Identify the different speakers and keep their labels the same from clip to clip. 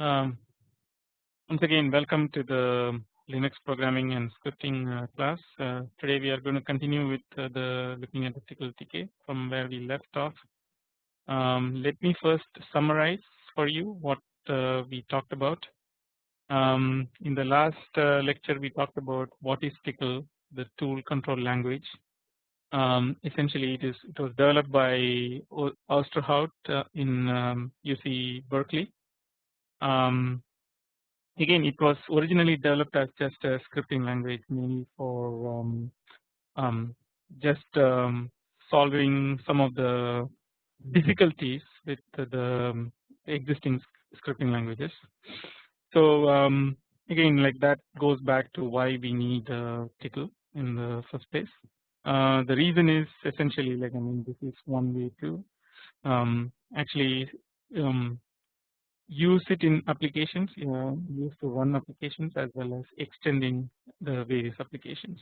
Speaker 1: Um, once again welcome to the Linux programming and scripting uh, class. Uh, today we are going to continue with uh, the looking at the TK from where we left off. Um, let me first summarize for you what uh, we talked about. Um, in the last uh, lecture we talked about what is Tcl, the tool control language. Um, essentially it is it was developed by Ousterhout uh, in um, UC Berkeley um, again it was originally developed as just a scripting language mainly for um, um, just um, solving some of the difficulties with the um, existing scripting languages. So um, again like that goes back to why we need uh, Tcl in the first place. Uh, the reason is essentially like I mean this is one way to um, actually um, use it in applications you know used to run applications as well as extending the various applications.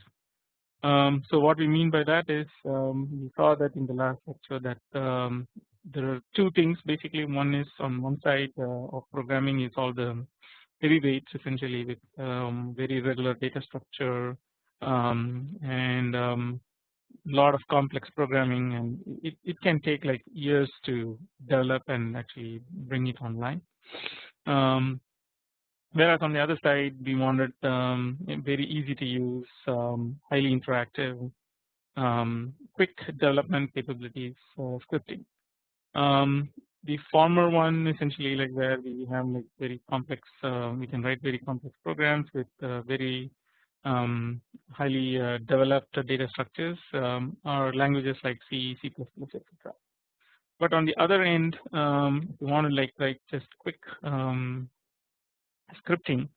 Speaker 1: Um, so what we mean by that is um, we saw that in the last lecture that um, there are two things basically one is on one side uh, of programming is all the heavyweights essentially with um, very regular data structure um, and um, lot of complex programming and it, it can take like years to develop and actually bring it online. Um, whereas on the other side we wanted um, very easy to use um, highly interactive um, quick development capabilities for scripting. Um, the former one essentially like where we have like very complex uh, we can write very complex programs with uh, very um, highly uh, developed data structures um, are languages like C, C++, etc. But on the other end, um, you want to like write just quick um, scripting,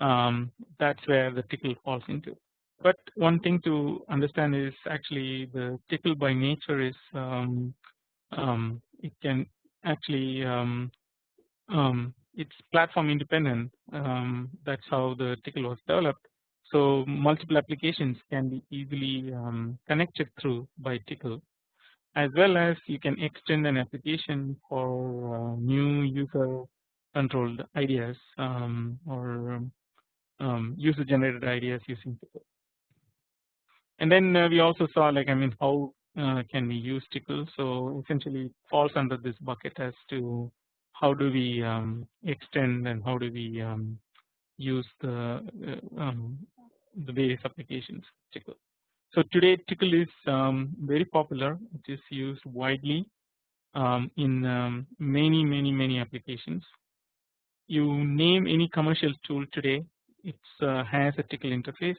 Speaker 1: um, that's where the tickle falls into. But one thing to understand is actually the tickle by nature is um, it can actually um, it's platform independent. that's how the tickle was developed. So multiple applications can be easily connected through by Tcl as well as you can extend an application for uh, new user controlled ideas um, or um, user generated ideas using Tickle. And then uh, we also saw like I mean how uh, can we use Tickle so essentially falls under this bucket as to how do we um, extend and how do we um, use the uh, um, the various applications Tcl. So today Tcl is um, very popular. It is used widely um, in um, many many many applications. You name any commercial tool today, it uh, has a Tcl interface,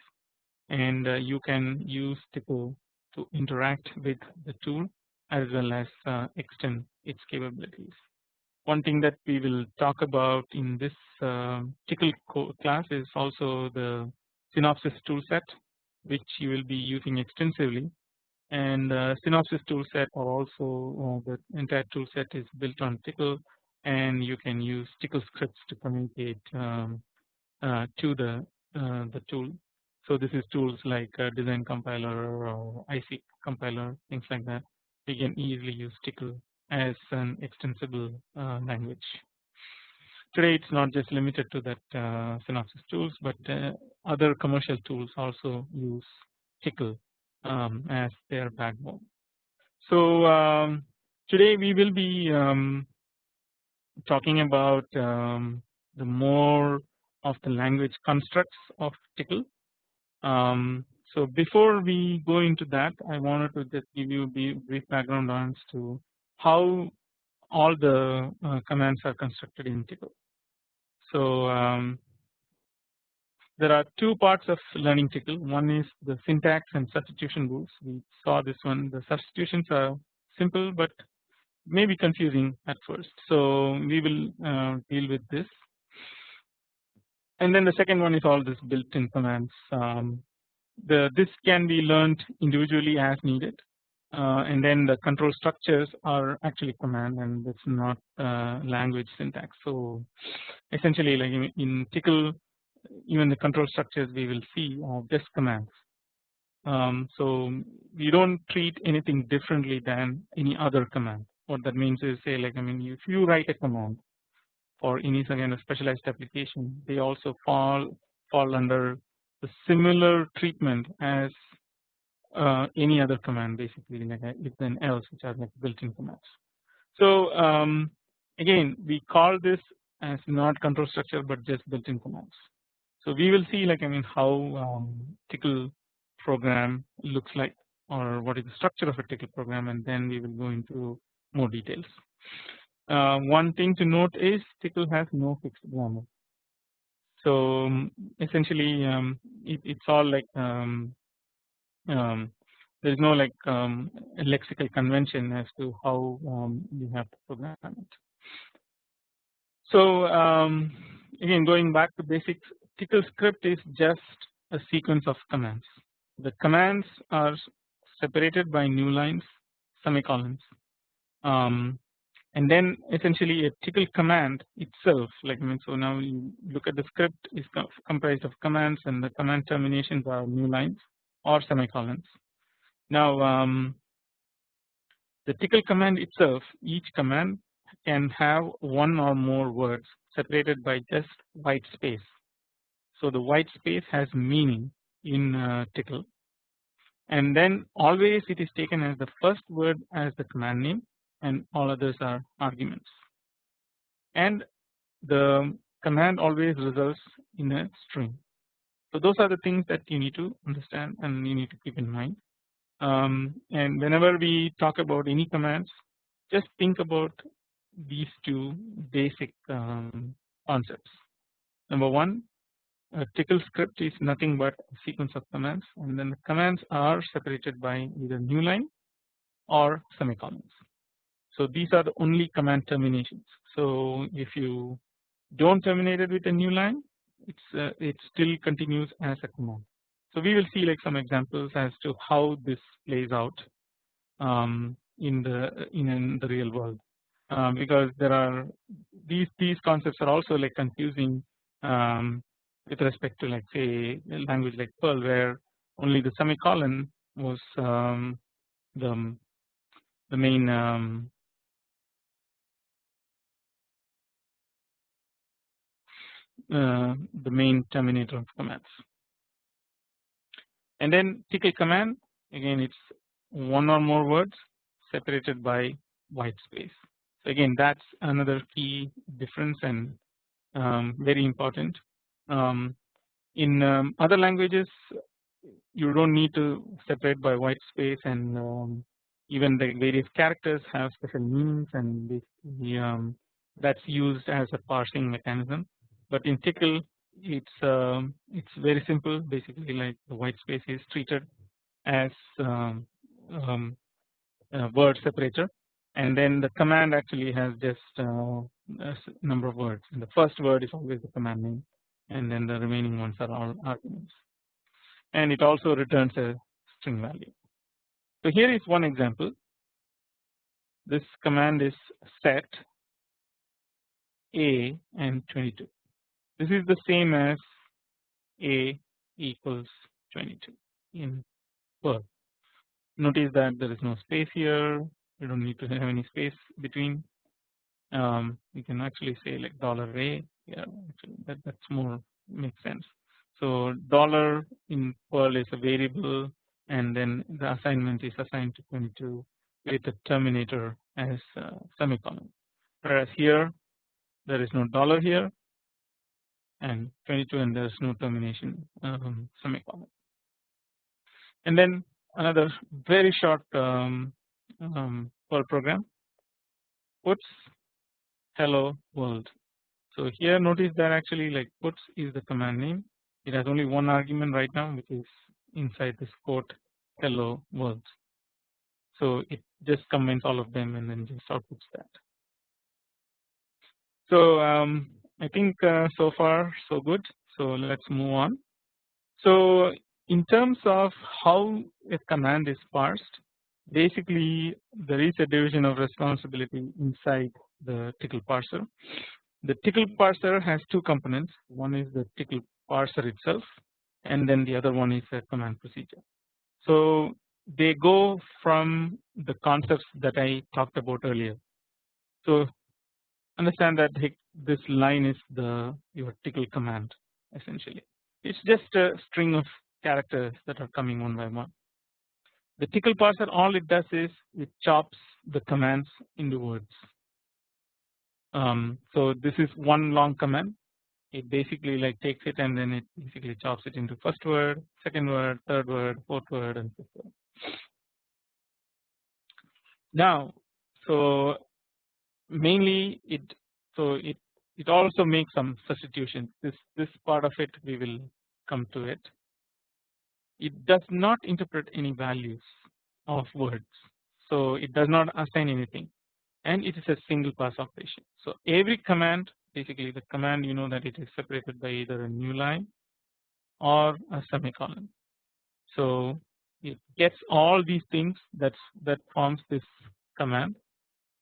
Speaker 1: and uh, you can use Tcl to interact with the tool as well as uh, extend its capabilities. One thing that we will talk about in this uh, Tcl class is also the Synopsys toolset which you will be using extensively and uh, Synopsys toolset or also uh, the entire toolset is built on Tcl and you can use Tcl scripts to communicate um, uh, to the uh, the tool. So this is tools like uh, design compiler or IC compiler things like that. You can easily use Tcl as an extensible uh, language. Today it's not just limited to that uh, tools but uh, other commercial tools also use Tickle um, as their backbone. So um, today we will be um, talking about um, the more of the language constructs of Tickle. Um, so before we go into that I wanted to just give you a brief background on to how all the uh, commands are constructed in Tcl. So um, there are two parts of learning Tcl. One is the syntax and substitution rules. We saw this one. The substitutions are simple but may be confusing at first. So we will uh, deal with this. And then the second one is all this built-in commands. Um, the this can be learned individually as needed and then the control structures are actually command and it's not uh, language syntax. So essentially like in, in Tcl even the control structures we will see are just commands. Um, so we don't treat anything differently than any other command. What that means is say like I mean if you write a command for any kind of specialized application they also fall fall under the similar treatment as uh, any other command basically like if then else which are like built-in commands. So um, again we call this as not control structure but just built-in commands. So we will see like I mean how um, Tcl program looks like or what is the structure of a tickle program and then we will go into more details. Uh, one thing to note is tickle has no fixed grammar. So um, essentially um, it, it's all like um, there is no like um, lexical convention as to how um, you have to program it. So um, again going back to basics Tcl script is just a sequence of commands. The commands are separated by new lines semicolons um, and then essentially a Tcl command itself like I mean so now you look at the script is comprised of commands and the command terminations are new lines or semicolons. Now um, the tickle command itself each command can have one or more words separated by just white space. So the white space has meaning in uh, Tcl and then always it is taken as the first word as the command name and all others are arguments and the command always results in a string. So those are the things that you need to understand and you need to keep in mind um, and whenever we talk about any commands just think about these two basic um, concepts. Number one a Tcl script is nothing but a sequence of commands and then the commands are separated by either new line or semicolons. So these are the only command terminations. So if you don't terminate it with a new line it's uh, it still continues as a command. So we will see like some examples as to how this plays out um, in the in, in, the real world um, because there are these these concepts are also like confusing um, with respect to like say language like Perl where only the semicolon was um, the the main the main terminator of commands and then Tcl command again it's one or more words separated by white space. So again that's another key difference and um, very important. Um, in um, other languages you don't need to separate by white space and um, even the various characters have special meanings and um, that's used as a parsing mechanism. But in Tcl it's um, it's very simple basically like the white space is treated as um, um, a word separator. And then the command actually has just uh, a number of words. And the first word is always the command name. And then the remaining ones are all arguments. And it also returns a string value. So here is one example. This command is set a and 22 this is the same as a equals 22 in Perl. Notice that there is no space here. We don't need to have any space between. Um, we can actually say like dollar $a. Yeah, that that's more makes sense. So dollar in Perl is a variable, and then the assignment is assigned to 22 with the terminator as semicolon. Whereas here there is no dollar here and 22 and there is no termination um, semicolon. And then another very short um, um, Perl program puts hello world. So here notice that actually like puts is the command name. It has only one argument right now which is inside this quote hello world. So it just combines all of them and then just outputs that. So um, I think uh, so far so good. So let's move on. So in terms of how a command is parsed, basically there is a division of responsibility inside the tickle parser. The tickle parser has two components. One is the tickle parser itself, and then the other one is a command procedure. So they go from the concepts that I talked about earlier. So understand that this line is the your tickle command essentially. It's just a string of characters that are coming one by one. The tickle parser all it does is it chops the commands into words. Um, so this is one long command. It basically like takes it and then it basically chops it into first word, second word, third word, fourth word, and fifth word. Now, so mainly it so it it also makes some substitutions. This this part of it we will come to it. It does not interpret any values of words. So it does not assign anything and it is a single pass operation. So every command basically the command you know that it is separated by either a new line or a semicolon. So it gets all these things that's that forms this command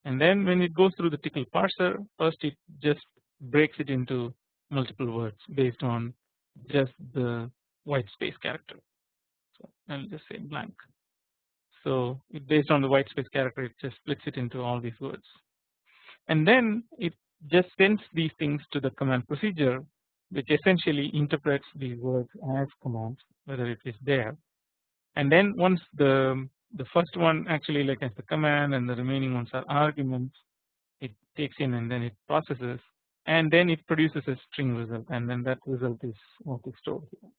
Speaker 1: and then when it goes through the tickle parser first it just breaks it into multiple words based on just the white space character. So I'll just say blank. So based on the white space character it just splits it into all these words and then it just sends these things to the command procedure which essentially interprets these words as commands whether it is there and then once the the first one actually like as the command and the remaining ones are arguments it takes in and then it processes and then it produces a string result and then that result is what is stored here.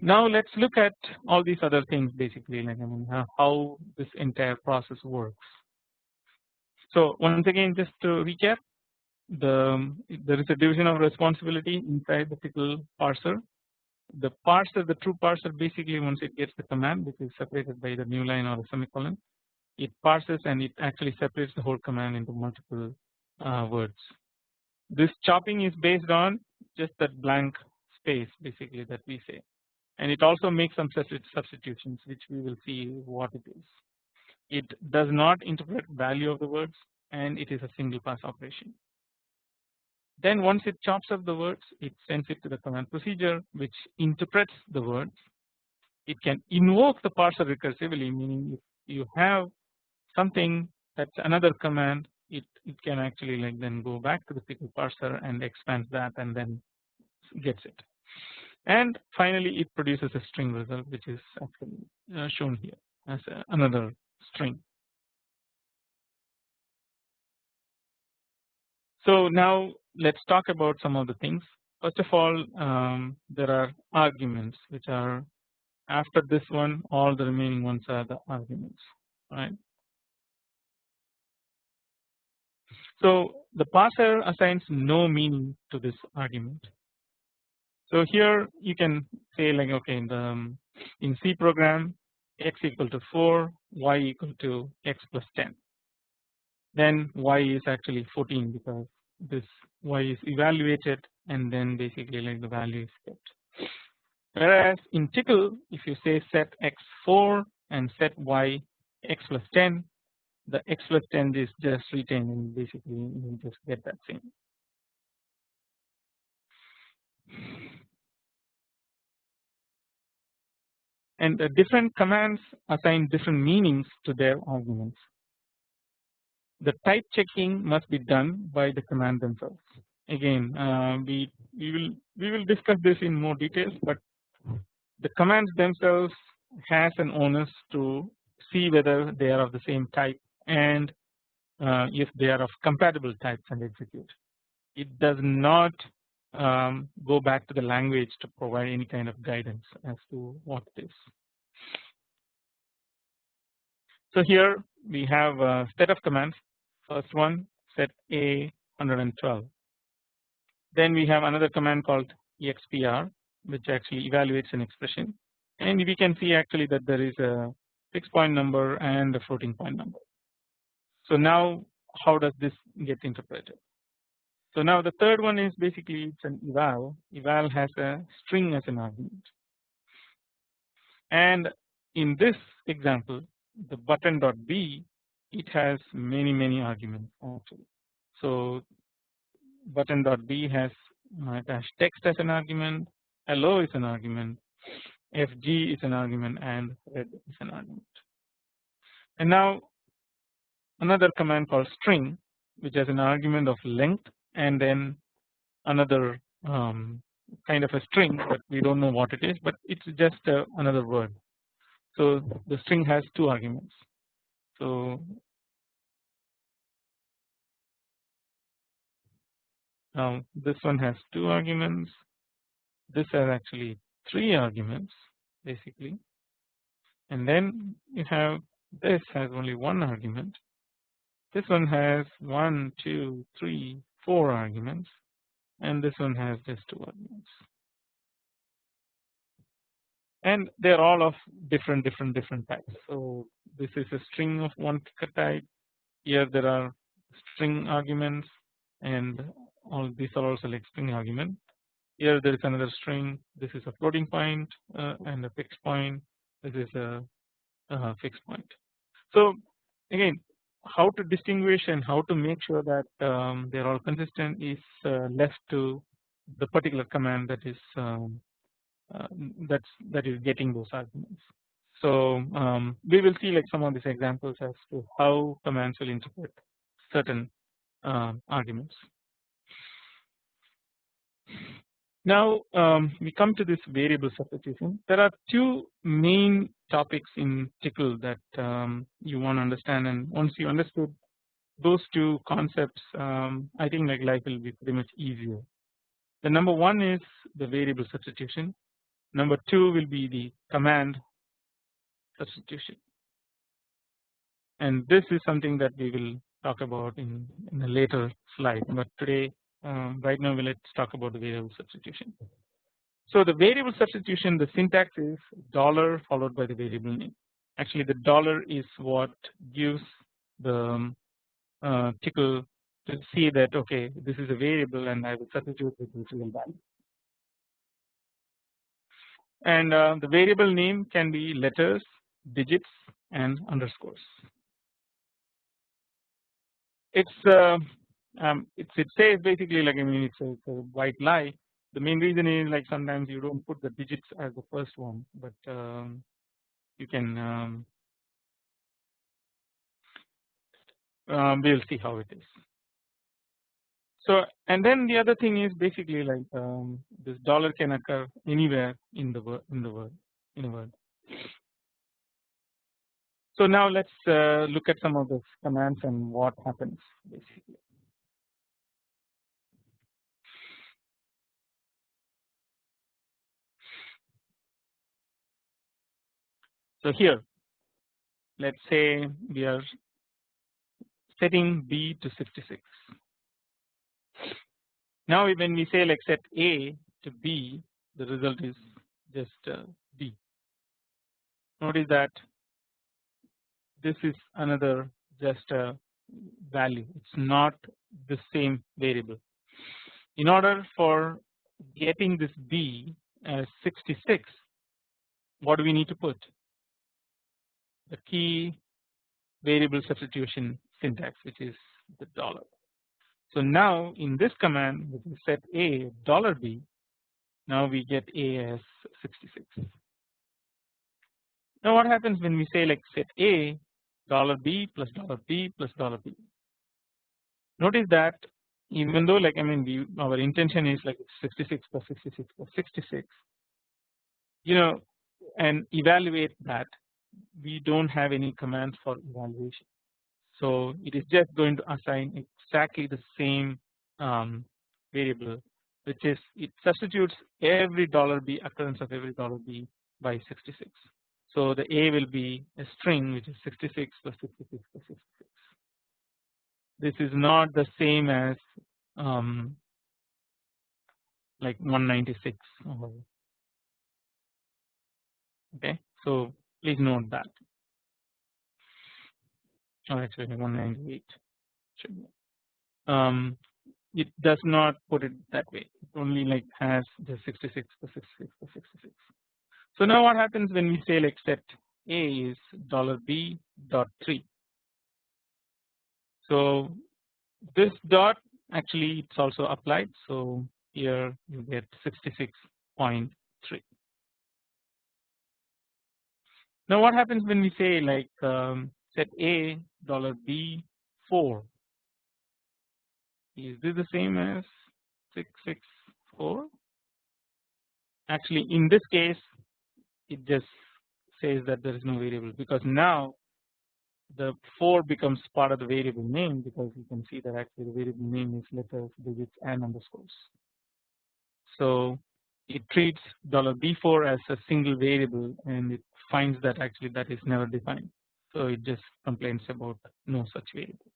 Speaker 1: Now let's look at all these other things basically like I mean how this entire process works. So once again just to recap the there is a division of responsibility inside the tickle parser. The parser the true parser basically once it gets the command which is separated by the new line or a semicolon it parses and it actually separates the whole command into multiple uh, words. This chopping is based on just that blank space basically that we say and it also makes some substitutions which we will see what it is. It does not interpret value of the words and it is a single pass operation. Then once it chops up the words it sends it to the command procedure which interprets the words. It can invoke the parser recursively meaning if you have something that's another command it, it can actually like then go back to the tickle parser and expands that and then gets it and finally it produces a string result which is actually uh, shown here as another string. So now let's talk about some of the things first of all um, there are arguments which are after this one all the remaining ones are the arguments right. So the parser assigns no meaning to this argument so here you can say like okay in the in C program x equal to 4 y equal to x plus 10 then y is actually 14 because this y is evaluated and then basically like the value is kept. Whereas in tickle if you say set x 4 and set y x plus 10 the x plus 10 is just retained and basically you just get that same. and the different commands assign different meanings to their arguments. The type checking must be done by the command themselves. Again, uh, we we will we will discuss this in more details, but the commands themselves has an onus to see whether they are of the same type and uh, if they are of compatible types and execute. It does not um, go back to the language to provide any kind of guidance as to what it is. So here we have a set of commands first one set a 112 then we have another command called expr which actually evaluates an expression and we can see actually that there is a fixed point number and a floating point number. So now how does this get interpreted? So now the third one is basically it's an eval. Eval has a string as an argument. And in this example the button dot b it has many many arguments actually. So button dot b has dash text as an argument, hello is an argument, fg is an argument and red is an argument. And now another command called string which has an argument of length and then another um, kind of a string but we do not know what it is but it is just uh, another word. So the string has two arguments. So now this one has two arguments this has actually three arguments basically and then you have this has only one argument this one has one two three four arguments and this one has just two arguments. And they are all of different different different types. So this is a string of one type. Here there are string arguments and all these are also like string argument. Here there is another string. This is a floating point uh, and a fixed point. This is a, a fixed point. So again how to distinguish and how to make sure that um, they are all consistent is uh, left to the particular command that is um, uh, that's that is getting those arguments. So um, we will see like some of these examples as to how commands will interpret certain uh, arguments. Now um, we come to this variable substitution. There are two main topics in Tickle that um, you want to understand, and once you understood those two concepts, um, I think like life will be pretty much easier. The number one is the variable substitution. Number two will be the command substitution, and this is something that we will talk about in, in a later slide. But today um, right now we let's talk about the variable substitution. So the variable substitution the syntax is dollar followed by the variable name. Actually the dollar is what gives the um, uh, Tcl to see that okay this is a variable and I will substitute with its real value. And uh, the variable name can be letters digits and underscores. It's uh, um, it's it says basically like I mean it's a, it's a, white lie. The main reason is like sometimes you don't put the digits as the first one, but um, you can um, um, we'll see how it is. So and then the other thing is basically like um, this dollar can occur anywhere in the word in the word in a word. So now let's uh, look at some of the commands and what happens basically. So here let us say we are setting B to 66. Now when we say like set A to B the result is just uh, B. Notice that this is another just a value it is not the same variable. In order for getting this B as 66 what do we need to put the key variable substitution syntax which is the dollar. So now in this command which is set a dollar b now we get a as 66. Now what happens when we say like set a dollar b plus dollar b plus dollar b. Notice that even though like I mean we our intention is like 66 plus 66 plus 66 you know and evaluate that we do not have any commands for evaluation. So it is just going to assign exactly the same um, variable which is it substitutes every dollar $b occurrence of every dollar $b by 66. So the A will be a string which is 66 plus 66 plus 66. This is not the same as um, like 196 okay. So please note that. Oh actually 198 should be. Um, it does not put it that way. It only like has the 66 the 66 the 66 so now what happens when we say like set a is dollar b dot 3 so this dot actually it's also applied. So here you get 66.3 now what happens when we say like um, set A dollar B 4 is this the same as 664 actually in this case it just says that there is no variable because now the 4 becomes part of the variable name because you can see that actually the variable name is letters digits and underscores. So it treats dollar $b4 as a single variable and it finds that actually that is never defined. So it just complains about no such variable.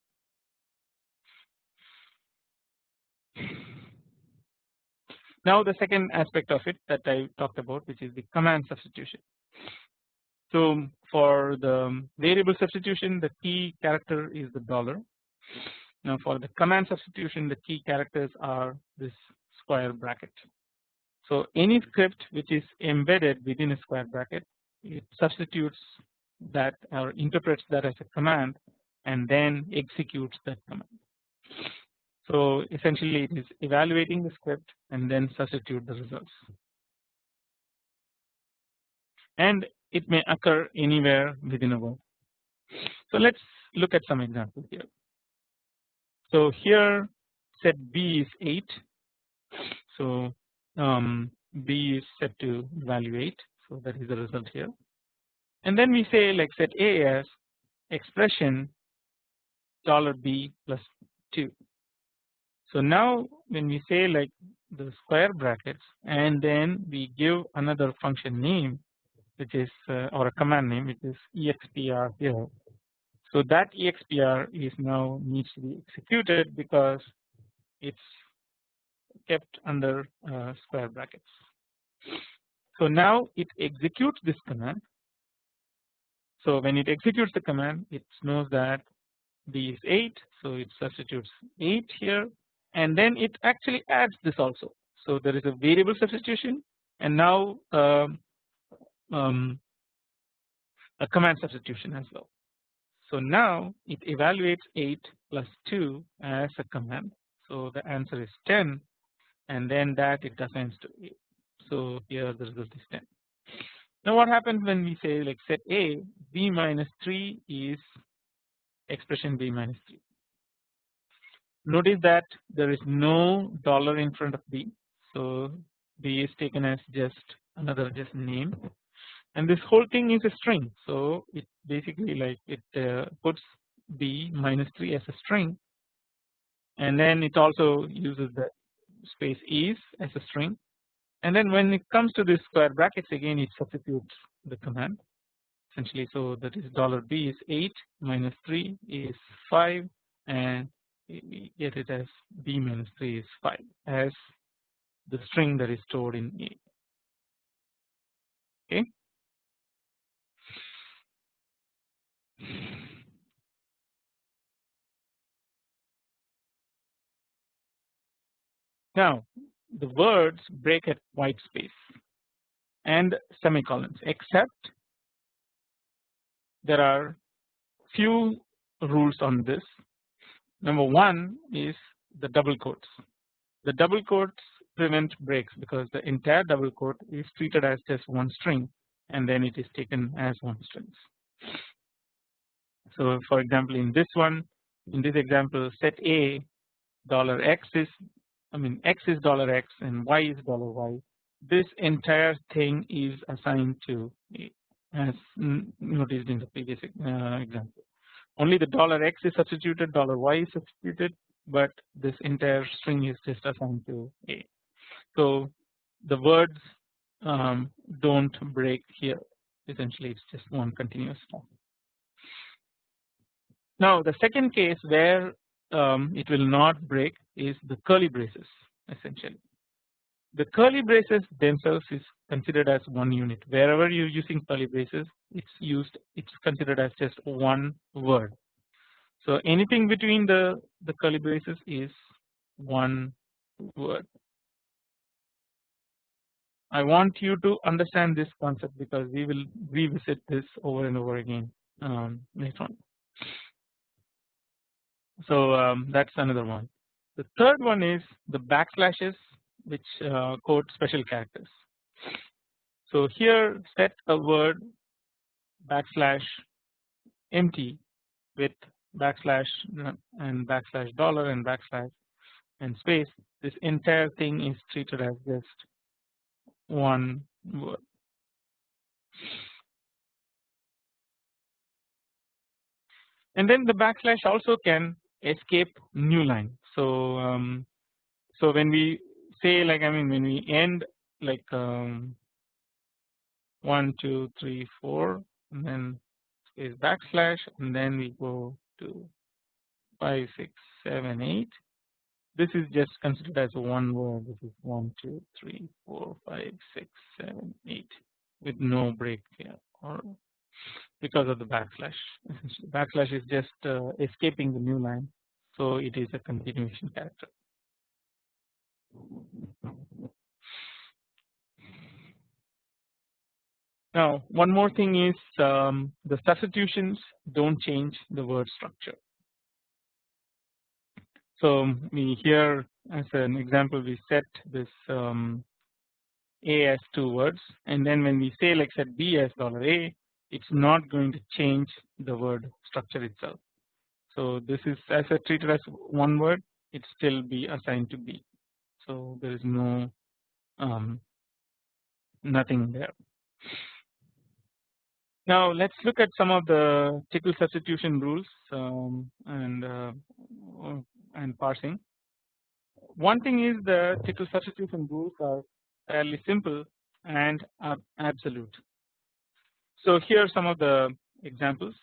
Speaker 1: Now the second aspect of it that I talked about which is the command substitution. So for the variable substitution the key character is the dollar. Now for the command substitution the key characters are this square bracket. So any script which is embedded within a square bracket it substitutes that or interprets that as a command and then executes that command. So essentially it is evaluating the script and then substitute the results. And it may occur anywhere within a word. So let's look at some examples here. So here set B is 8. So um, B is set to value 8. So that is the result here. And then we say like set A as expression dollar $b plus 2. So now when we say like the square brackets and then we give another function name which is uh, or a command name which is expr here. So that expr is now needs to be executed because it's kept under uh, square brackets. So now it executes this command. So when it executes the command it knows that b is 8 so it substitutes 8 here and then it actually adds this also. So there is a variable substitution and now um, um, a command substitution as well. So now it evaluates 8 plus 2 as a command. So the answer is 10 and then that it assigns to 8. So here the result is 10. Now what happens when we say like set A b minus 3 is expression b minus 3. Notice that there is no dollar in front of b. So b is taken as just another just name and this whole thing is a string so it basically like it uh, puts b minus 3 as a string and then it also uses the space is as a string and then when it comes to this square brackets again it substitutes the command essentially. So that is dollar $b is 8 minus 3 is 5 and we get it as b minus 3 is 5 as the string that is stored in A. Okay? Now the words break at white space and semicolons except there are few rules on this. Number one is the double quotes. The double quotes prevent breaks because the entire double quote is treated as just one string and then it is taken as one string. So for example in this one in this example set A dollar x is I mean x is dollar x and y is dollar y this entire thing is assigned to A as noticed in the previous uh, example only the dollar x is substituted dollar y is substituted but this entire string is just assigned to A. So the words um, don't break here essentially it's just one continuous stuff. Now the second case where um, it will not break is the curly braces essentially. The curly braces themselves is considered as one unit wherever you are using curly braces it's used it's considered as just one word. So anything between the, the curly braces is one word. I want you to understand this concept because we will revisit this over and over again um, later on. So um, that's another one. The third one is the backslashes which uh, quote special characters. So here set a word backslash empty with backslash and backslash dollar and backslash and space this entire thing is treated as just one word. And then the backslash also can escape new line. So um, so when we say like I mean when we end like um, one two three four and then space backslash and then we go to 5 6 7 8 this is just considered as one word. This is 1 2 3 4 5 6 7 8 with no break here or because of the backslash. Backslash is just uh, escaping the new line so it is a continuation character now one more thing is um, the substitutions don't change the word structure so we here as an example we set this um, a as two words and then when we say like set b as dollar a it's not going to change the word structure itself. So this is as I treated as one word it still be assigned to b. So there is no um, nothing there. Now let's look at some of the tickle substitution rules um, and uh, and parsing. One thing is the tickle substitution rules are fairly simple and are absolute. So here are some of the examples.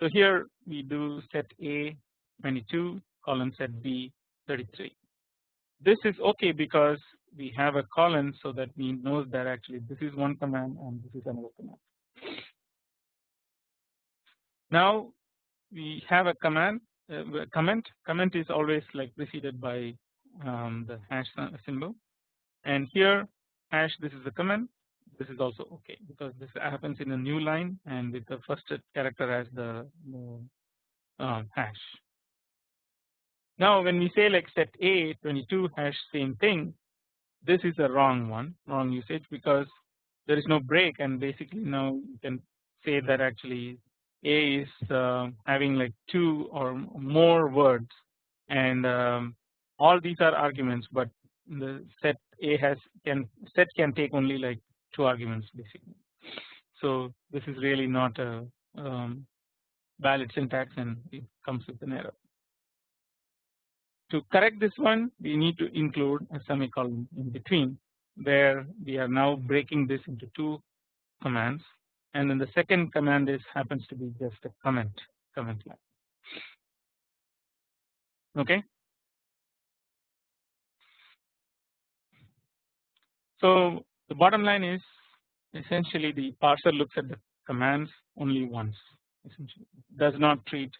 Speaker 1: So here we do set A 22 colon set B 33. This is okay because we have a colon so that we knows that actually this is one command and this is another command. Now we have a command uh, comment comment is always like preceded by um, the hash symbol and here hash this is the comment this is also okay because this happens in a new line and with the first character as the, uh, hash. Now when we say like set a 22 hash same thing this is a wrong one wrong usage because there is no break and basically now you can say that actually a is uh, having like two or more words and um, all these are arguments but the set a has can set can take only like two arguments basically. So this is really not a um, valid syntax and it comes with an error. To correct this one we need to include a semicolon in between where we are now breaking this into two commands and then the second command is happens to be just a comment comment line okay. So the bottom line is essentially the parser looks at the commands only once essentially. Does not treat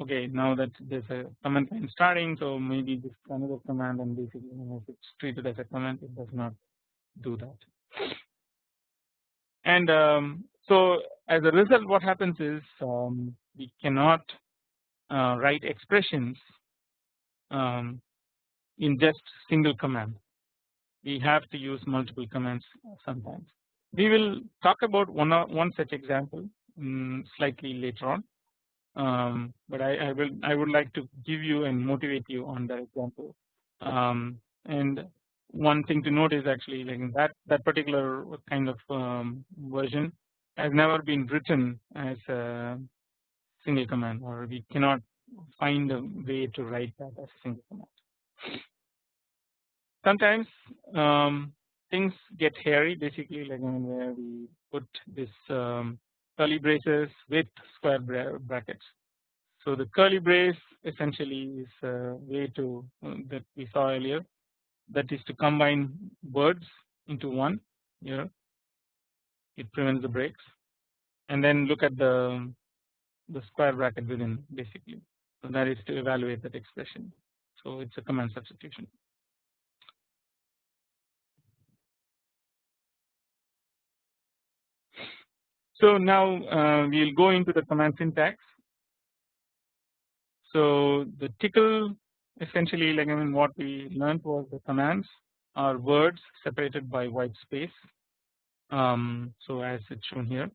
Speaker 1: okay now that there's a command line starting so maybe this another command and basically if it's treated as a command it does not do that. And um, so as a result what happens is um, we cannot uh, write expressions um, in just single command we have to use multiple commands sometimes. We will talk about one one such example um, slightly later on, um, but I, I, will I would like to give you and motivate you on that example. Um, and one thing to note is actually like that that particular kind of um, version has never been written as a single command, or we cannot find a way to write that as a single command sometimes um, things get hairy basically like where we put this um, curly braces with square brackets. So the curly brace essentially is a way to uh, that we saw earlier that is to combine words into one here it prevents the breaks. And then look at the the square bracket within basically. So that is to evaluate that expression. So it's a command substitution So now uh, we will go into the command syntax. So the tickle essentially like I mean what we learned was the commands are words separated by white space. Um, so as it's shown here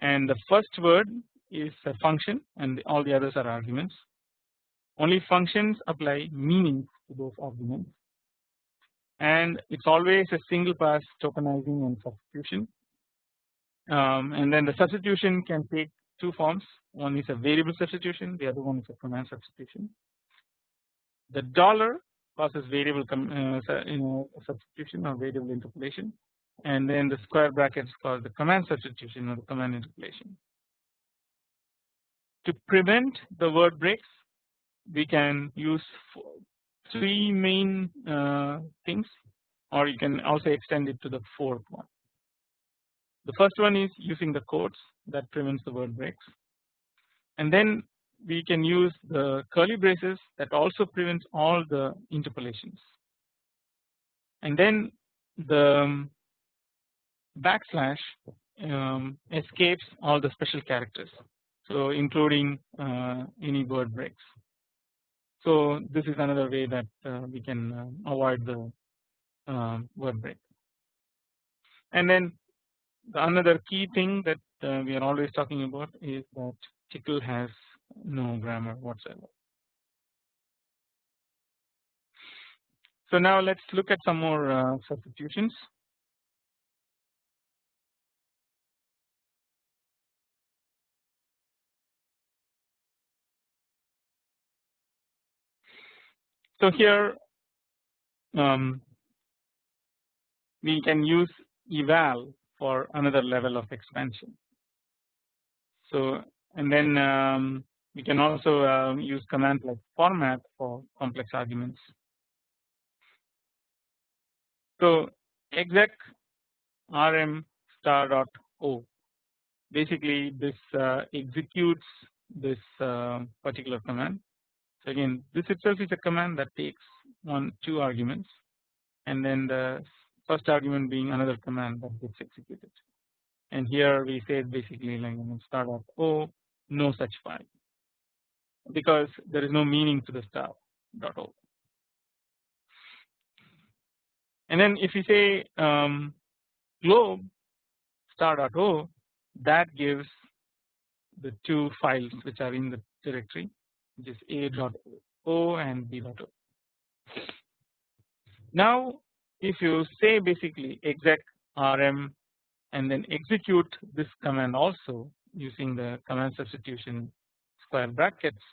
Speaker 1: and the first word is a function and all the others are arguments. Only functions apply meanings to those arguments and it's always a single pass tokenizing and substitution um, and then the substitution can take two forms one is a variable substitution the other one is a command substitution. The dollar causes variable uh, you know substitution or variable interpolation and then the square brackets cause the command substitution or the command interpolation. To prevent the word breaks we can use three main uh, things or you can also extend it to the fourth one. The first one is using the quotes that prevents the word breaks. And then we can use the curly braces that also prevents all the interpolations. And then the um, backslash um, escapes all the special characters. So including uh, any word breaks. So this is another way that uh, we can uh, avoid the um, word break. And then another key thing that uh, we are always talking about is that Tcl has no grammar whatsoever. So now let's look at some more uh, substitutions. So here um, we can use eval for another level of expansion. So and then um, we can also uh, use commands like format for complex arguments. So exec rm star dot o basically this uh, executes this uh, particular command. So again this itself is a command that takes one two arguments and then the first argument being another command that gets executed. And here we say basically like start of o no such file. Because there is no meaning to the star dot o and then if you say um, glob star dot o that gives the two files which are in the directory which is a dot o and b dot o. Now if you say basically exec rm and then execute this command also using the command substitution square brackets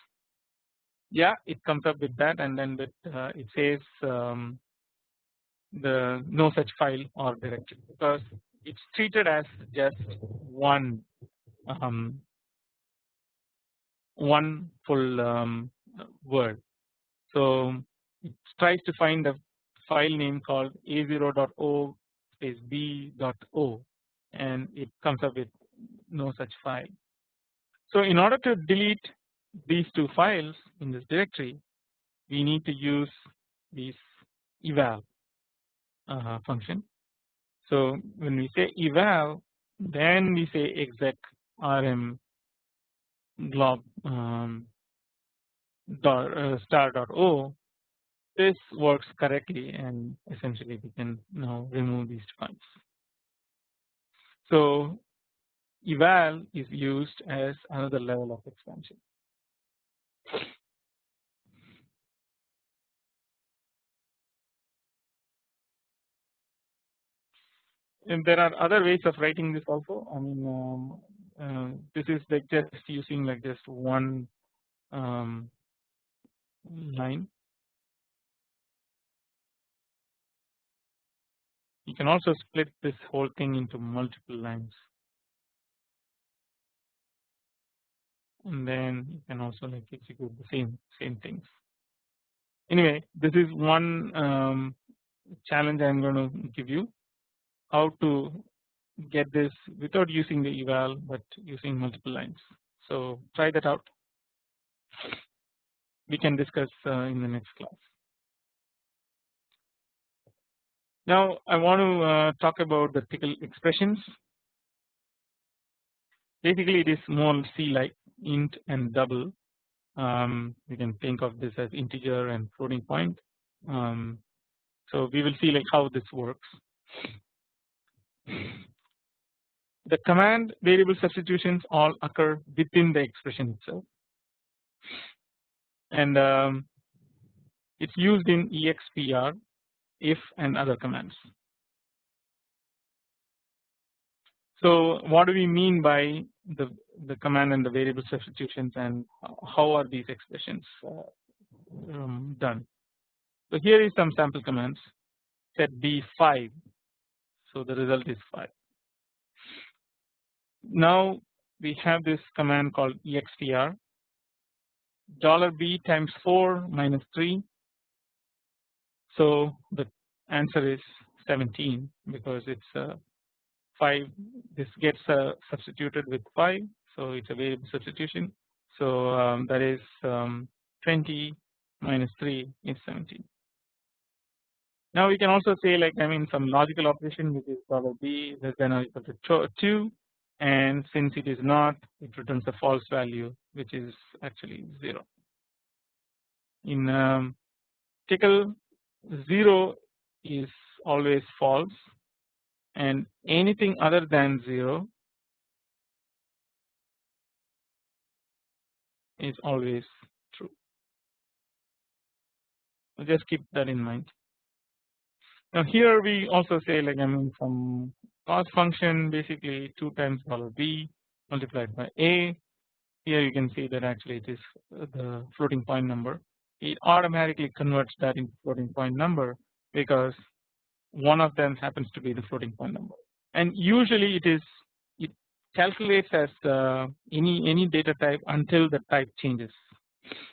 Speaker 1: yeah it comes up with that and then uh, it says um, the no such file or directory because it's treated as just one um, one full um, word. So it tries to find a file name called a0.o space b.o and it comes up with no such file. So in order to delete these two files in this directory we need to use this eval uh, function. So when we say eval then we say exec rm glob um, uh, star dot o this works correctly and essentially we can now remove these files. So eval is used as another level of expansion. And there are other ways of writing this also. I mean, um, uh, this is like just using like just one um, line You can also split this whole thing into multiple lines and then you can also like execute the same same things. Anyway, this is one um, challenge I am going to give you how to get this without using the eval but using multiple lines. So try that out. We can discuss uh, in the next class. Now I want to uh, talk about the Tcl expressions. Basically it is more C like int and double. Um, you can think of this as integer and floating point. Um, so we will see like how this works. the command variable substitutions all occur within the expression itself and um, it is used in expr if and other commands. So what do we mean by the, the command and the variable substitutions and how are these expressions uh, um, done. So here is some sample commands set b5 so the result is 5. Now we have this command called expr dollar $b times 4 minus 3 so the answer is 17 because it's uh, 5 this gets uh, substituted with 5 so it's a variable substitution so um, that is um, 20 minus 3 is 17 now we can also say like I mean some logical operation which is dollar $b less than or equal to 2 and since it is not it returns a false value which is actually 0. In um, Tcl 0 is always false and anything other than 0 is always true. So just keep that in mind. Now here we also say like I mean some cost function basically 2 times dollar $b multiplied by a here you can see that actually it is the floating point number it automatically converts that into floating point number because one of them happens to be the floating point number. And usually it is it calculates as uh, any any data type until the type changes.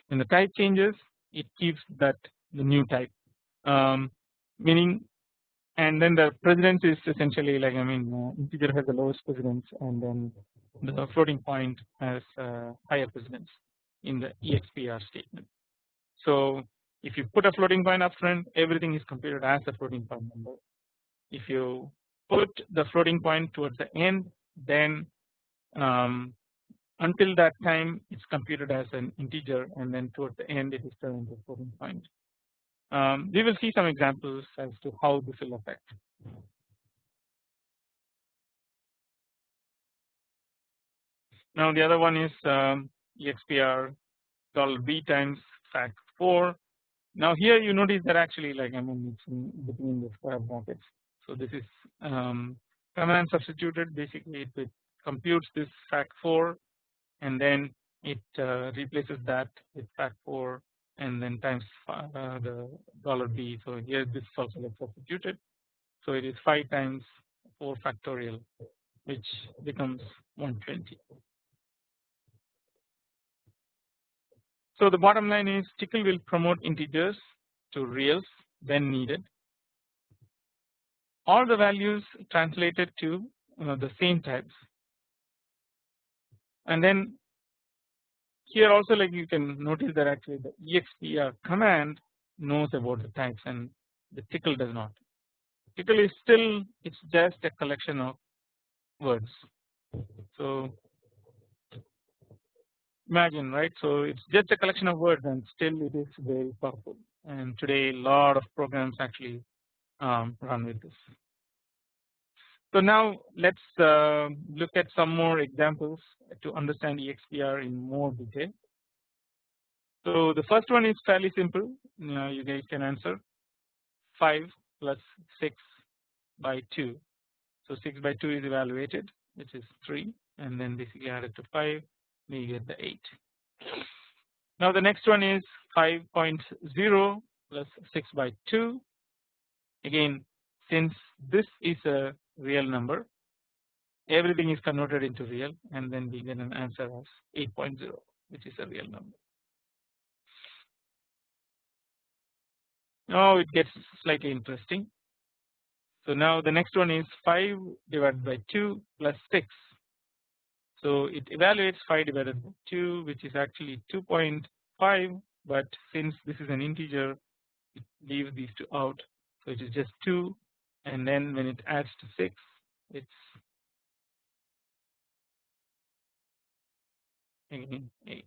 Speaker 1: When the type changes it keeps that the new type. Um, meaning and then the precedence is essentially like I mean uh, integer has the lowest precedence and then the floating point has uh, higher precedence in the expr statement. So if you put a floating point up front everything is computed as a floating point number. If you put the floating point towards the end then um, until that time it's computed as an integer and then towards the end it is turned into a floating point. Um, we will see some examples as to how this will affect. Now the other one is um, expr dollar $b times fact 4. Now here you notice that actually like I mean it's in between the square brackets. So this is um, command substituted basically it, computes this fact 4 and then it uh, replaces that with fact 4 and then times uh, the dollar $b. So here this is also like substituted. So it is 5 times 4 factorial which becomes 120. So the bottom line is Tcl will promote integers to reals when needed. All the values translated to uh, the same types and then here also like you can notice that actually the expr command knows about the types and the Tcl does not. Tcl is still it's just a collection of words. So imagine right so it's just a collection of words and still it is very powerful and today a lot of programs actually um, run with this. So now let's uh, look at some more examples to understand EXPR in more detail. So the first one is fairly simple uh, you guys can answer 5 plus 6 by 2. So 6 by 2 is evaluated which is 3 and then basically added to 5 we get the 8. Now the next one is 5.0 plus 6 by 2 again since this is a real number everything is converted into real and then we get an answer of 8.0 which is a real number. Now it gets slightly interesting. So now the next one is 5 divided by 2 plus 6. So it evaluates 5 divided by 2 which is actually 2.5 but since this is an integer it leaves these two out so it is just 2 and then when it adds to 6 it's again 8.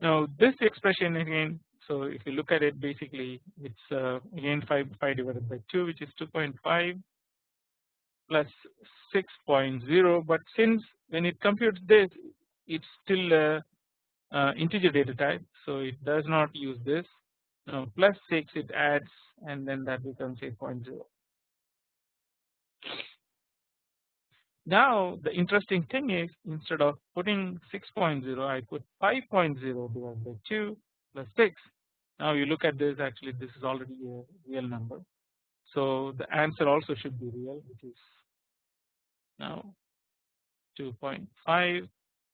Speaker 1: Now this expression again so if you look at it basically it's uh, again 5 5 divided by 2 which is 2.5 plus 6.0 but since when it computes this it's still a, a integer data type so it does not use this. Now plus 6 it adds and then that becomes 8.0. Now the interesting thing is instead of putting 6.0 I put 5.0 divided by 2 plus 6 now you look at this actually this is already a real number. So the answer also should be real which is now 2.5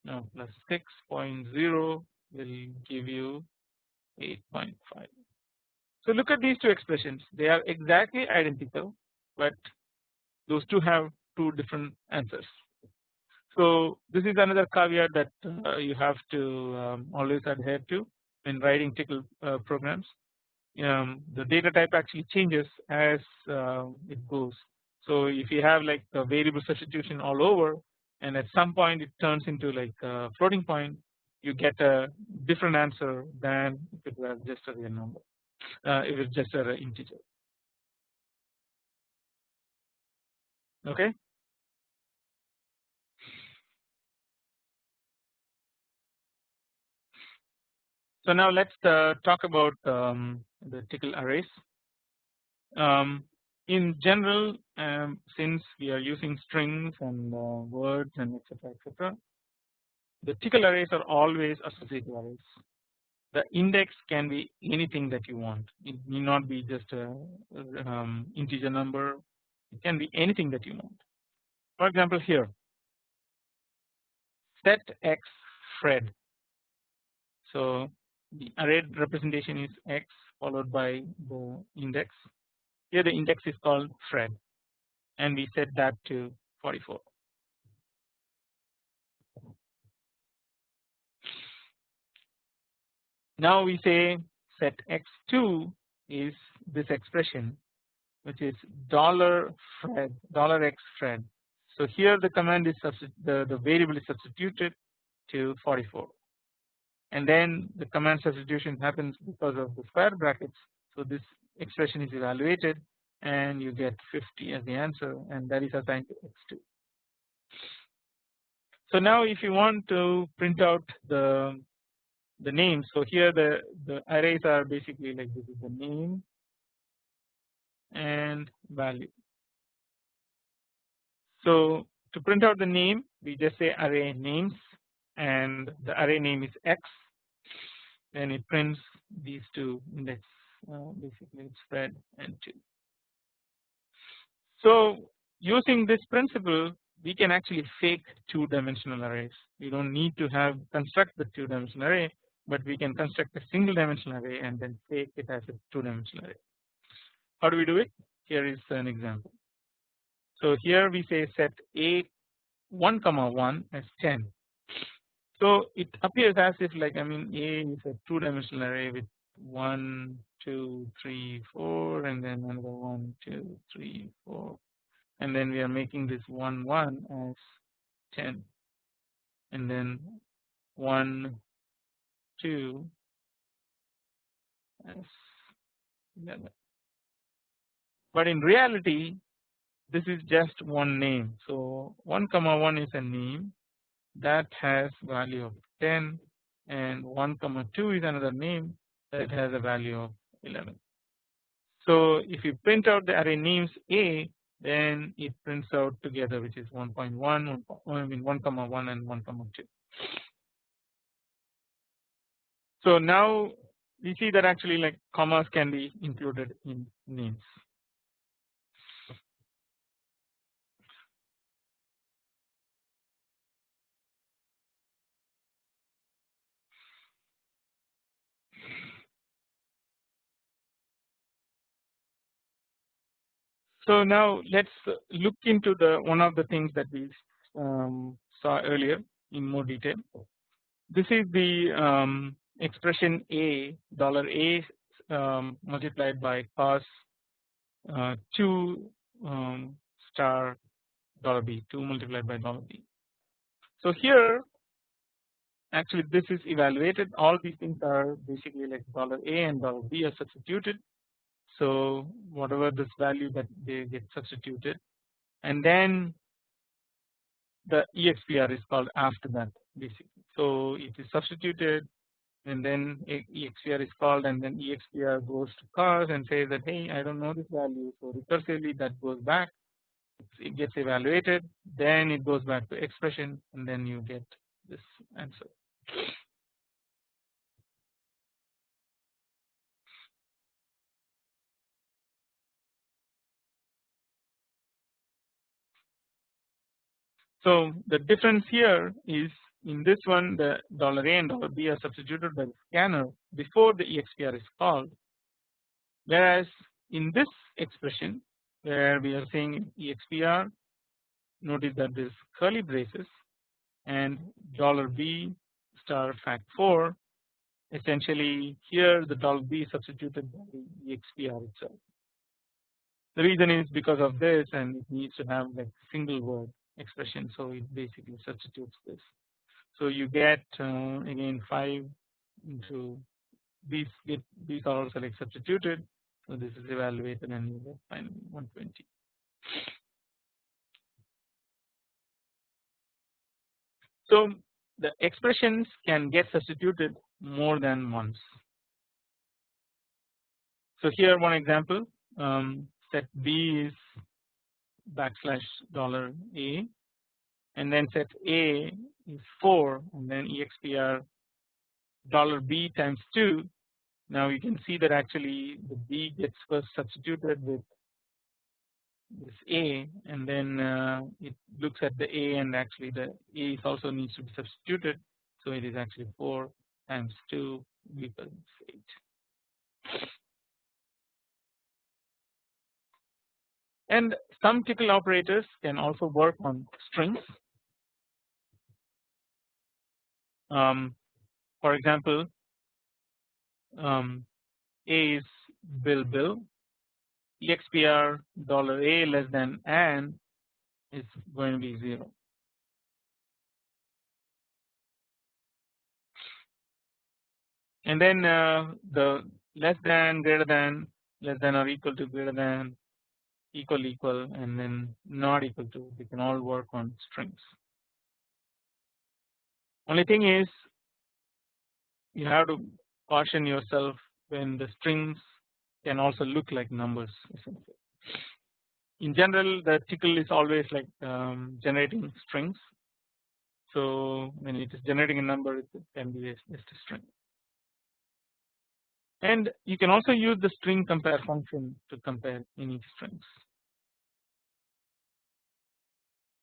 Speaker 1: now plus 6.0 will give you 8.5. So look at these two expressions they are exactly identical but those two have two different answers. So this is another caveat that uh, you have to um, always adhere to when writing Tcl uh, programs. Um, the data type actually changes as uh, it goes. So if you have like a variable substitution all over and at some point it turns into like a floating point you get a different answer than if it was just a real number uh, if it's just an integer okay So now let's uh, talk about um, the Tcl arrays. Um, in general, um, since we are using strings and uh, words and etc. etc. The Tcl arrays are always associative arrays. The index can be anything that you want. It need not be just a um, integer number. It can be anything that you want. For example, here set x Fred. So the array representation is x followed by the index here the index is called Fred and we set that to 44. Now we say set x2 is this expression which is dollar Fred dollar x Fred. So here the command is the the variable is substituted to 44 and then the command substitution happens because of the square brackets. So this expression is evaluated and you get 50 as the answer and that is assigned to x2. So now if you want to print out the the names so here the the arrays are basically like this is the name and value. So to print out the name we just say array names and the array name is x then it prints these two index uh, basically it's Fred and 2. So using this principle we can actually fake two dimensional arrays we do not need to have construct the two dimensional array but we can construct a single dimensional array and then fake it as a two dimensional array. How do we do it? Here is an example. So here we say set a 1 comma 1 as 10 so it appears as if like I mean A is a two dimensional array with 1, 2, 3, 4 and then another 1, 2, 3, 4 and then we are making this 1, 1 as 10 and then 1, 2 as 11. But in reality this is just one name. So 1 comma 1 is a name that has value of 10 and 1 comma 2 is another name that has a value of 11. So if you print out the array names A then it prints out together which is 1.1 1, I mean 1 comma 1 and 1 comma 2. So now we see that actually like commas can be included in names. So now let's look into the one of the things that we um, saw earlier in more detail. This is the um, expression A dollar A um, multiplied by cos uh, 2 um, star dollar B 2 multiplied by dollar B. So here actually this is evaluated all these things are basically like dollar A and dollar B are substituted so whatever this value that they get substituted and then the EXPR is called after that basically. So it is substituted and then EXPR is called and then EXPR goes to cos and says that hey I don't know this value so recursively that goes back it gets evaluated then it goes back to expression and then you get this answer. So the difference here is in this one the dollar $a and dollar $b are substituted by the scanner before the EXPR is called whereas in this expression where we are saying EXPR notice that this curly braces and dollar $b star fact 4 essentially here the dollar $b is substituted by the EXPR itself. The reason is because of this and it needs to have like single word expression so it basically substitutes this. So you get uh, again 5 into these get these are also like substituted so this is evaluated and you get finally 120. So the expressions can get substituted more than once. So here one example um, set B is backslash dollar A and then set A is 4 and then expr dollar B times 2 now you can see that actually the B gets first substituted with this A and then uh, it looks at the A and actually the A is also needs to be substituted so it is actually 4 times 2 equals 8. And some Tcl operators can also work on strings. Um, for example, um, A is bill bill, expr dollar $a less than and is going to be 0. And then uh, the less than greater than less than or equal to greater than equal equal and then not equal to they can all work on strings. Only thing is you have to caution yourself when the strings can also look like numbers essentially. In general the Tcl is always like um, generating strings so when it is generating a number it can be just a string. And you can also use the string compare function to compare any strings.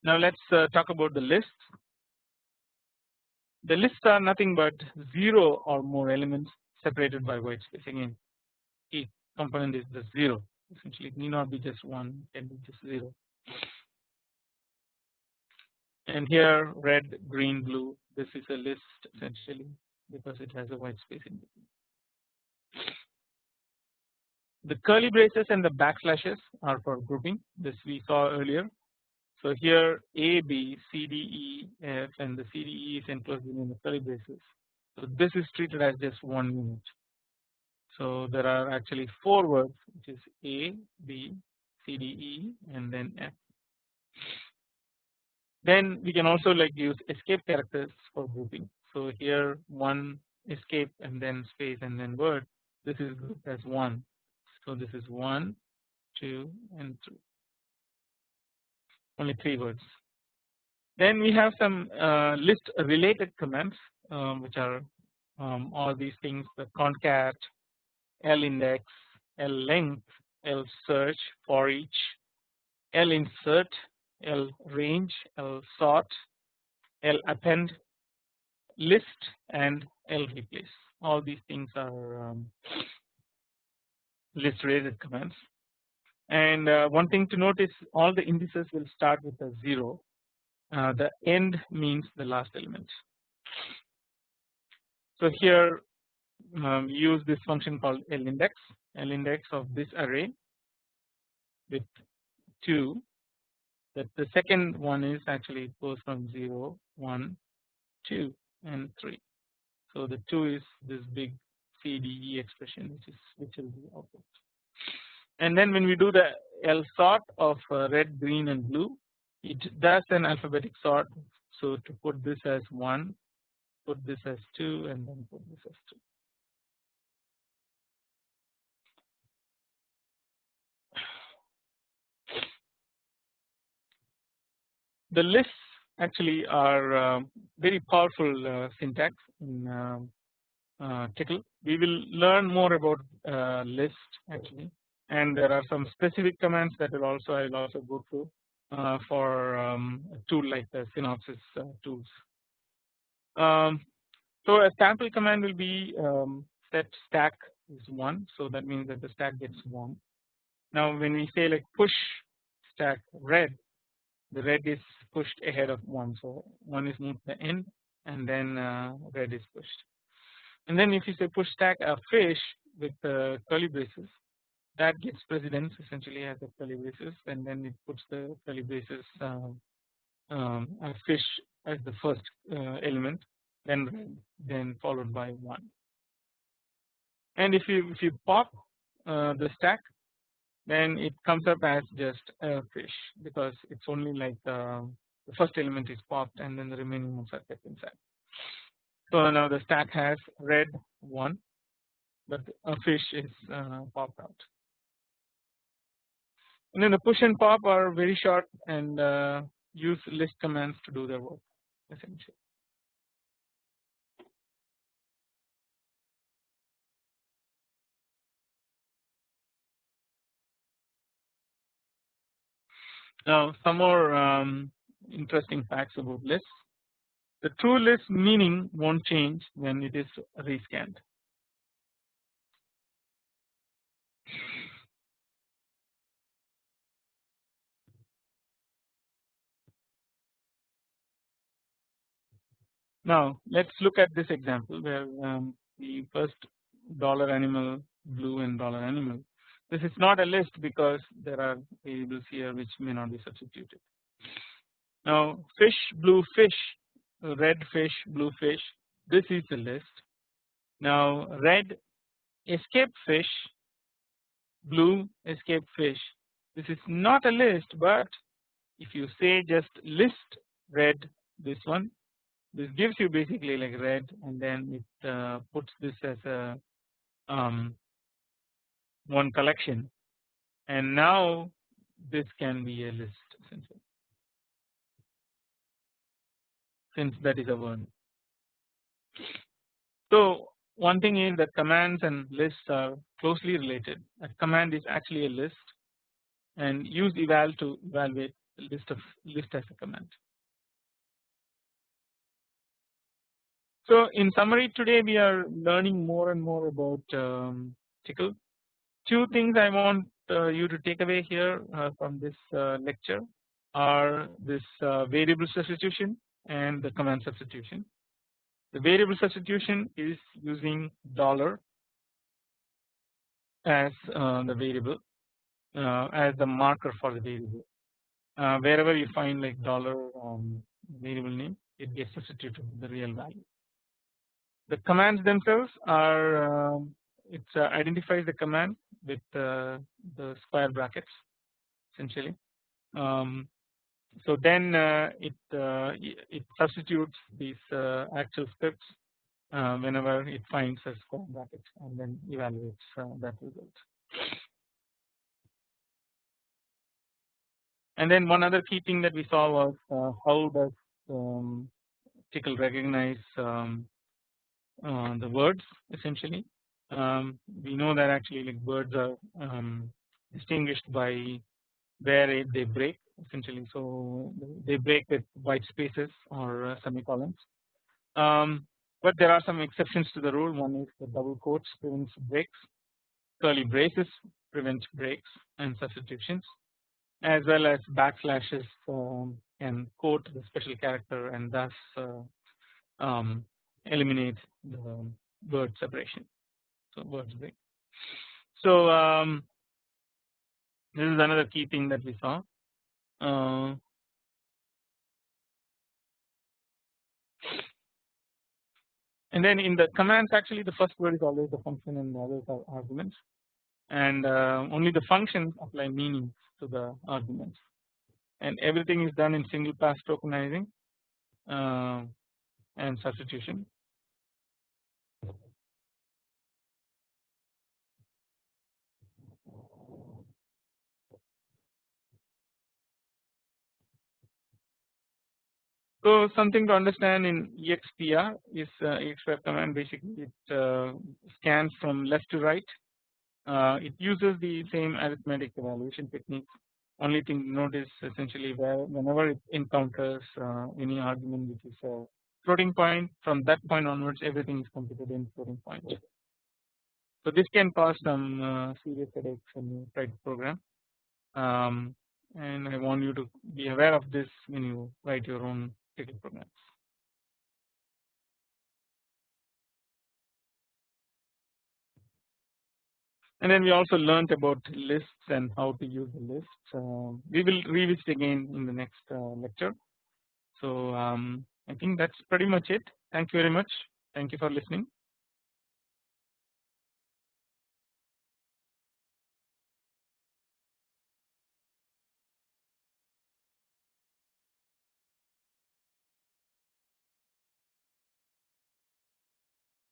Speaker 1: Now let us uh, talk about the lists. The lists are nothing but 0 or more elements separated by white space again each component is the 0 essentially it need not be just 1 it can be just 0 and here red green blue this is a list essentially because it has a white space in between. The curly braces and the backslashes are for grouping this we saw earlier so here A, B, C, D, E, F and the C, D, E is enclosed in the curly braces. So this is treated as just one unit. So there are actually four words which is A, B, C, D, E and then F. Then we can also like use escape characters for grouping. So here one escape and then space and then word this is grouped as one. So this is one, two and three only 3 words. Then we have some uh, list related commands um, which are um, all these things the concat, lindex, length, L search for each, L insert, L range, L sort, L lappend, list and L replace All these things are um, list related commands. And uh, one thing to notice all the indices will start with a 0 uh, the end means the last element. So here um, use this function called L index. L index of this array with 2 that the second one is actually goes from 0 1 2 and 3 so the 2 is this big CDE expression which is which will be output and then when we do the L sort of uh, red, green and blue it does an alphabetic sort. So to put this as 1, put this as 2 and then put this as 2. The lists actually are uh, very powerful uh, syntax in uh, uh Tcl. We will learn more about uh, list actually and there are some specific commands that will also I will also go through uh, for um, a tool like the Synopsys uh, tools. Um, so a sample command will be um, set stack is 1 so that means that the stack gets 1. Now when we say like push stack red the red is pushed ahead of 1 so 1 is moved to the end and then uh, red is pushed. And then if you say push stack a fish with uh, curly braces that gets precedence essentially as a curly braces and then it puts the curly braces uh, um, fish as the first uh, element then red then followed by 1 and if you if you pop uh, the stack then it comes up as just a fish because it's only like uh, the first element is popped and then the remaining ones are kept inside. So now the stack has red 1 but a fish is uh, popped out and then the push and pop are very short and uh, use list commands to do their work essentially. Now some more um, interesting facts about lists. The true list meaning won't change when it is rescanned. Now let us look at this example where um, the first dollar animal blue and dollar animal. This is not a list because there are variables here which may not be substituted. Now fish blue fish red fish blue fish this is the list. Now red escape fish blue escape fish this is not a list but if you say just list red this one this gives you basically like red and then it uh, puts this as a um, one collection and now this can be a list essentially since that is a word. So one thing is that commands and lists are closely related a command is actually a list and use eval to evaluate list of list as a command. So in summary today we are learning more and more about um, Tcl. Two things I want uh, you to take away here uh, from this uh, lecture are this variable substitution and the command substitution. The variable substitution is using dollar as the variable as the marker for the variable. wherever you find like dollar um, variable name it gets substituted with the real value. The commands themselves are um, it uh, identifies the command with uh, the square brackets essentially. Um, so then uh, it uh, it substitutes these uh, actual scripts uh, whenever it finds a square bracket and then evaluates that result. And then one other key thing that we saw was how does um, Tcl recognize um, uh, the words essentially. Um, we know that actually like birds are um, distinguished by where they break essentially so they break with white spaces or uh, semicolons. Um, but there are some exceptions to the rule one is the double quotes prevents breaks, curly braces prevent breaks and substitutions as well as backslashes um, can quote the special character and thus uh, um, eliminate the word separation. Words. So um, this is another key thing that we saw. Uh, and then in the commands actually the first word is always the function and the others are arguments. and uh, only the functions apply meanings to the arguments and everything is done in single pass tokenizing uh, and substitution. So something to understand in EXPR is uh, EXPR command basically it uh, scans from left to right. Uh, it uses the same arithmetic evaluation technique. Only thing to note is essentially where whenever it encounters uh, any argument which is a floating point from that point onwards everything is computed in floating point. So this can cause some uh, serious headaches try to program. Um, and I want you to be aware of this when you write your own programs. And then we also learned about lists and how to use the lists. Uh, we will revisit again in the next uh, lecture. So um, I think that's pretty much it. Thank you very much. Thank you for listening.